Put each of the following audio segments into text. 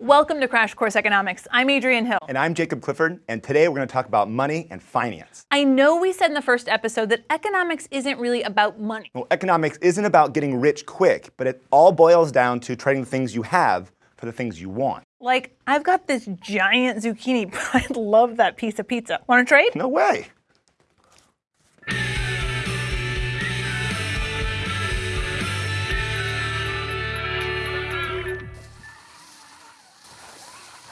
Welcome to Crash Course Economics. I'm Adriene Hill. And I'm Jacob Clifford, and today we're going to talk about money and finance. I know we said in the first episode that economics isn't really about money. Well, economics isn't about getting rich quick, but it all boils down to trading the things you have for the things you want. Like, I've got this giant zucchini, but I love that piece of pizza. Want to trade? No way.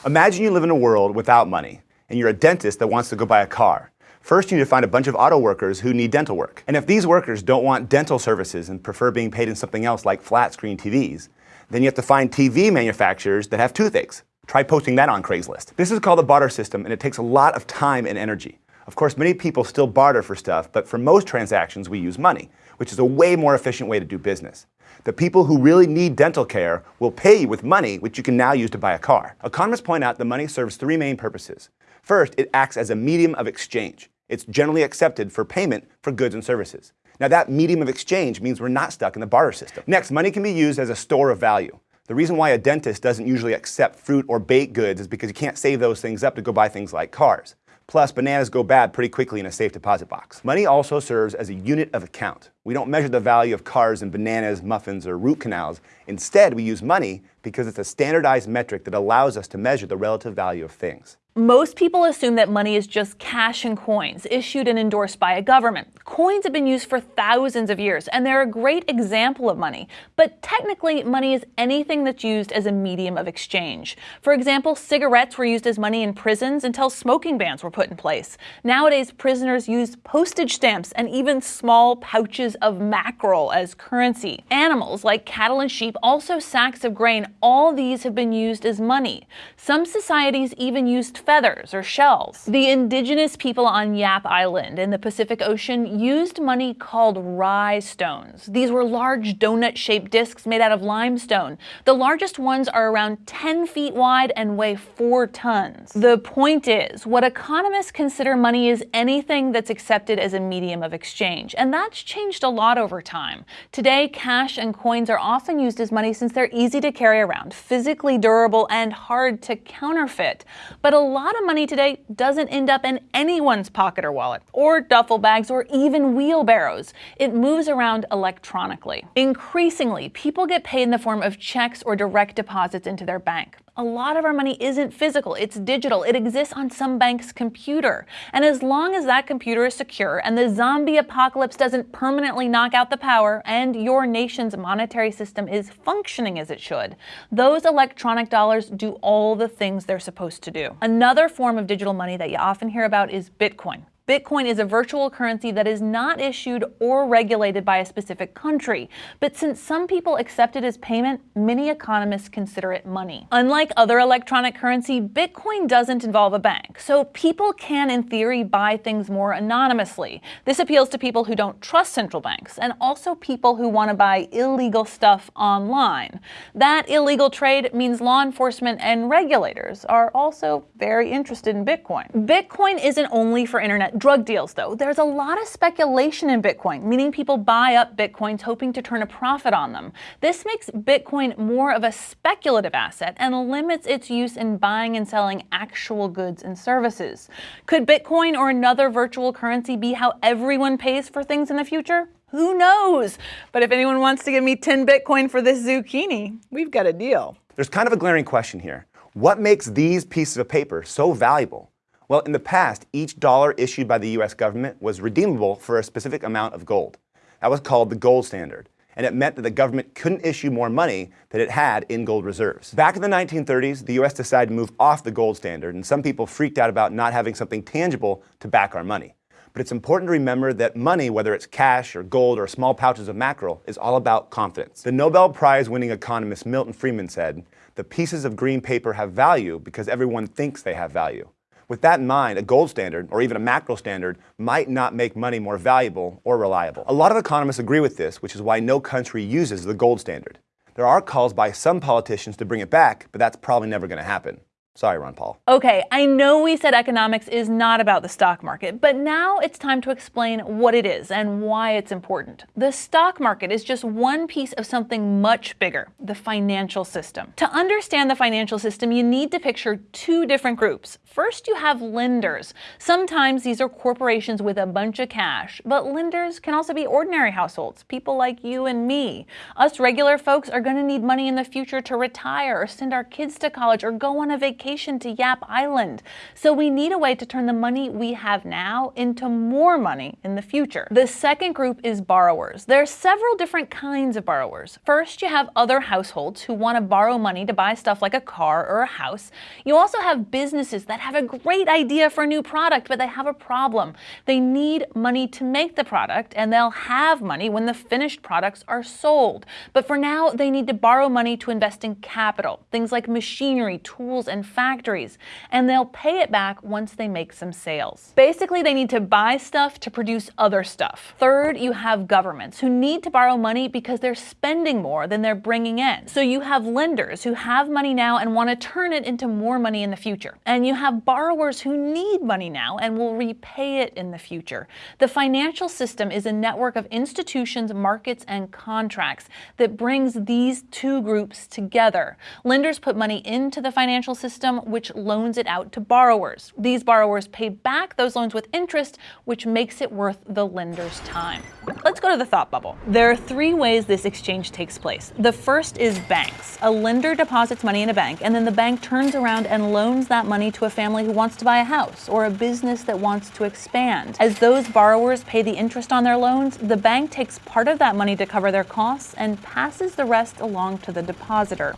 Imagine you live in a world without money, and you're a dentist that wants to go buy a car. First, you need to find a bunch of auto workers who need dental work. And if these workers don't want dental services and prefer being paid in something else like flat screen TVs, then you have to find TV manufacturers that have toothaches. Try posting that on Craigslist. This is called the barter system, and it takes a lot of time and energy. Of course, many people still barter for stuff, but for most transactions, we use money, which is a way more efficient way to do business. The people who really need dental care will pay you with money, which you can now use to buy a car. Economists point out that money serves three main purposes. First, it acts as a medium of exchange. It's generally accepted for payment for goods and services. Now that medium of exchange means we're not stuck in the barter system. Next, money can be used as a store of value. The reason why a dentist doesn't usually accept fruit or baked goods is because you can't save those things up to go buy things like cars. Plus, bananas go bad pretty quickly in a safe deposit box. Money also serves as a unit of account. We don't measure the value of cars in bananas, muffins, or root canals. Instead, we use money because it's a standardized metric that allows us to measure the relative value of things. Most people assume that money is just cash and coins, issued and endorsed by a government. Coins have been used for thousands of years, and they're a great example of money. But technically, money is anything that's used as a medium of exchange. For example, cigarettes were used as money in prisons until smoking bans were put in place. Nowadays, prisoners use postage stamps and even small pouches of mackerel as currency. Animals, like cattle and sheep, also sacks of grain, all these have been used as money. Some societies even used feathers or shells. The indigenous people on Yap Island in the Pacific Ocean used money called rai stones. These were large donut-shaped discs made out of limestone. The largest ones are around 10 feet wide and weigh 4 tons. The point is, what economists consider money is anything that's accepted as a medium of exchange, and that's changed a lot over time. Today, cash and coins are often used as money since they're easy to carry around, physically durable, and hard to counterfeit. But a lot of money today doesn't end up in anyone's pocket or wallet, or duffel bags, or even wheelbarrows. It moves around electronically. Increasingly, people get paid in the form of checks or direct deposits into their bank a lot of our money isn't physical, it's digital. It exists on some bank's computer. And as long as that computer is secure and the zombie apocalypse doesn't permanently knock out the power and your nation's monetary system is functioning as it should, those electronic dollars do all the things they're supposed to do. Another form of digital money that you often hear about is Bitcoin. Bitcoin is a virtual currency that is not issued or regulated by a specific country. But since some people accept it as payment, many economists consider it money. Unlike other electronic currency, Bitcoin doesn't involve a bank. So people can, in theory, buy things more anonymously. This appeals to people who don't trust central banks and also people who want to buy illegal stuff online. That illegal trade means law enforcement and regulators are also very interested in Bitcoin. Bitcoin isn't only for internet drug deals, though. There's a lot of speculation in Bitcoin, meaning people buy up Bitcoins hoping to turn a profit on them. This makes Bitcoin more of a speculative asset and limits its use in buying and selling actual goods and services. Could Bitcoin or another virtual currency be how everyone pays for things in the future? Who knows? But if anyone wants to give me 10 Bitcoin for this zucchini, we've got a deal. There's kind of a glaring question here. What makes these pieces of paper so valuable? Well, in the past, each dollar issued by the US government was redeemable for a specific amount of gold. That was called the gold standard, and it meant that the government couldn't issue more money than it had in gold reserves. Back in the 1930s, the US decided to move off the gold standard, and some people freaked out about not having something tangible to back our money. But it's important to remember that money, whether it's cash or gold or small pouches of mackerel, is all about confidence. The Nobel Prize winning economist Milton Friedman said, the pieces of green paper have value because everyone thinks they have value. With that in mind, a gold standard, or even a mackerel standard, might not make money more valuable or reliable. A lot of economists agree with this, which is why no country uses the gold standard. There are calls by some politicians to bring it back, but that's probably never going to happen. Sorry, Ron Paul. Okay, I know we said economics is not about the stock market, but now it's time to explain what it is and why it's important. The stock market is just one piece of something much bigger, the financial system. To understand the financial system, you need to picture two different groups. First, you have lenders. Sometimes these are corporations with a bunch of cash, but lenders can also be ordinary households, people like you and me. Us regular folks are going to need money in the future to retire or send our kids to college or go on a vacation vacation to Yap Island. So we need a way to turn the money we have now into more money in the future. The second group is borrowers. There are several different kinds of borrowers. First, you have other households who want to borrow money to buy stuff like a car or a house. You also have businesses that have a great idea for a new product, but they have a problem. They need money to make the product, and they'll have money when the finished products are sold. But for now, they need to borrow money to invest in capital, things like machinery, tools, and factories, and they'll pay it back once they make some sales. Basically, they need to buy stuff to produce other stuff. Third, you have governments who need to borrow money because they're spending more than they're bringing in. So you have lenders who have money now and want to turn it into more money in the future. And you have borrowers who need money now and will repay it in the future. The financial system is a network of institutions, markets, and contracts that brings these two groups together. Lenders put money into the financial system system which loans it out to borrowers. These borrowers pay back those loans with interest, which makes it worth the lender's time. Let's go to the thought bubble. There are three ways this exchange takes place. The first is banks. A lender deposits money in a bank, and then the bank turns around and loans that money to a family who wants to buy a house or a business that wants to expand. As those borrowers pay the interest on their loans, the bank takes part of that money to cover their costs and passes the rest along to the depositor.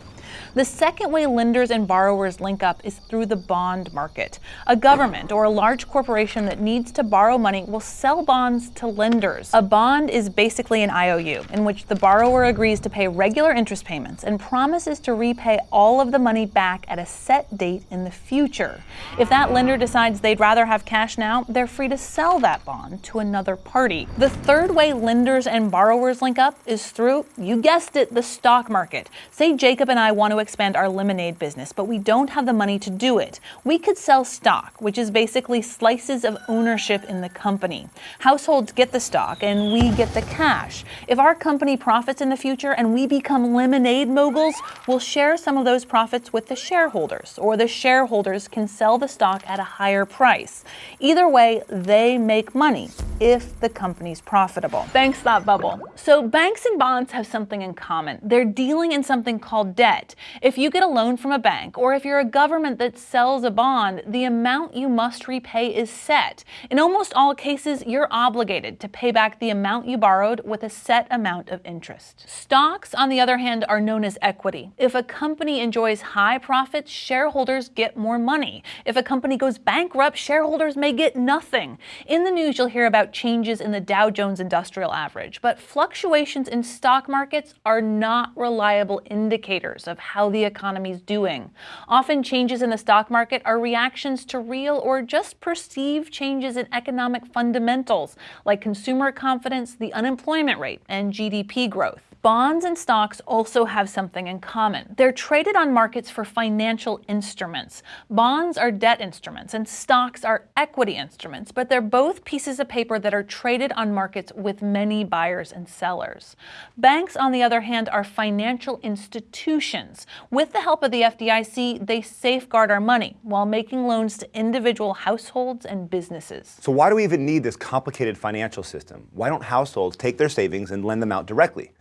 The second way lenders and borrowers link up is through the bond market. A government or a large corporation that needs to borrow money will sell bonds to lenders. A bond is basically an IOU in which the borrower agrees to pay regular interest payments and promises to repay all of the money back at a set date in the future. If that lender decides they'd rather have cash now, they're free to sell that bond to another party. The third way lenders and borrowers link up is through, you guessed it, the stock market. Say Jacob and I want to expand our lemonade business, but we don't have the money to do it. We could sell stock, which is basically slices of ownership in the company. Households get the stock and we get the cash. If our company profits in the future and we become lemonade moguls, we'll share some of those profits with the shareholders, or the shareholders can sell the stock at a higher price. Either way, they make money if the company's profitable. Thanks, Thought Bubble. So banks and bonds have something in common. They're dealing in something called debt. If you get a loan from a bank or if you're a government that sells a bond, the amount you must repay is set. In almost all cases, you're obligated to pay back the amount you borrowed with a set amount of interest. Stocks, on the other hand, are known as equity. If a company enjoys high profits, shareholders get more money. If a company goes bankrupt, shareholders may get nothing. In the news, you'll hear about changes in the Dow Jones Industrial Average, but fluctuations in stock markets are not reliable indicators of how the economy is doing. Often changes in the stock market are reactions to real or just perceived changes in economic fundamentals like consumer confidence, the unemployment rate, and GDP growth. Bonds and stocks also have something in common. They're traded on markets for financial instruments. Bonds are debt instruments and stocks are equity instruments, but they're both pieces of paper that are traded on markets with many buyers and sellers. Banks, on the other hand, are financial institutions. With the help of the FDIC, they safeguard our money while making loans to individual households and businesses. So why do we even need this complicated financial system? Why don't households take their savings and lend them out directly?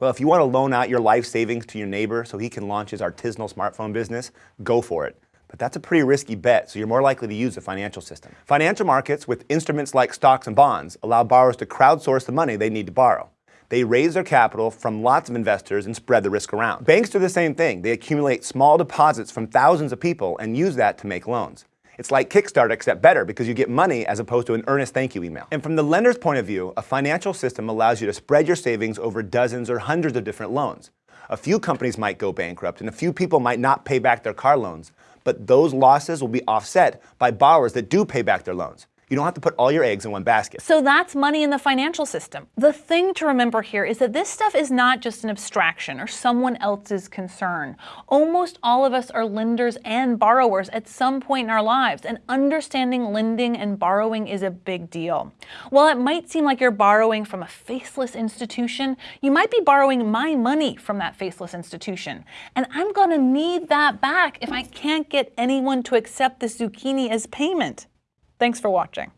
Well, if you want to loan out your life savings to your neighbor so he can launch his artisanal smartphone business, go for it. But that's a pretty risky bet, so you're more likely to use the financial system. Financial markets with instruments like stocks and bonds allow borrowers to crowdsource the money they need to borrow. They raise their capital from lots of investors and spread the risk around. Banks do the same thing. They accumulate small deposits from thousands of people and use that to make loans. It's like Kickstarter, except better because you get money as opposed to an earnest thank you email. And from the lender's point of view, a financial system allows you to spread your savings over dozens or hundreds of different loans. A few companies might go bankrupt and a few people might not pay back their car loans, but those losses will be offset by borrowers that do pay back their loans. You don't have to put all your eggs in one basket. So that's money in the financial system. The thing to remember here is that this stuff is not just an abstraction or someone else's concern. Almost all of us are lenders and borrowers at some point in our lives, and understanding lending and borrowing is a big deal. While it might seem like you're borrowing from a faceless institution, you might be borrowing my money from that faceless institution. And I'm going to need that back if I can't get anyone to accept the zucchini as payment. Thanks for watching.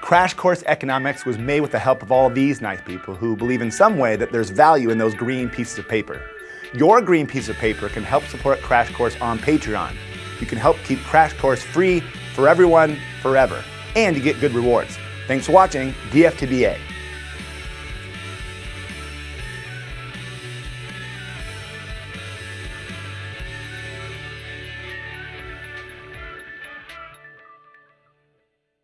Crash Course Economics was made with the help of all these nice people who believe in some way that there's value in those green pieces of paper. Your green piece of paper can help support Crash Course on Patreon. You can help keep Crash Course free for everyone forever, and you get good rewards. Thanks for watching DFTBA.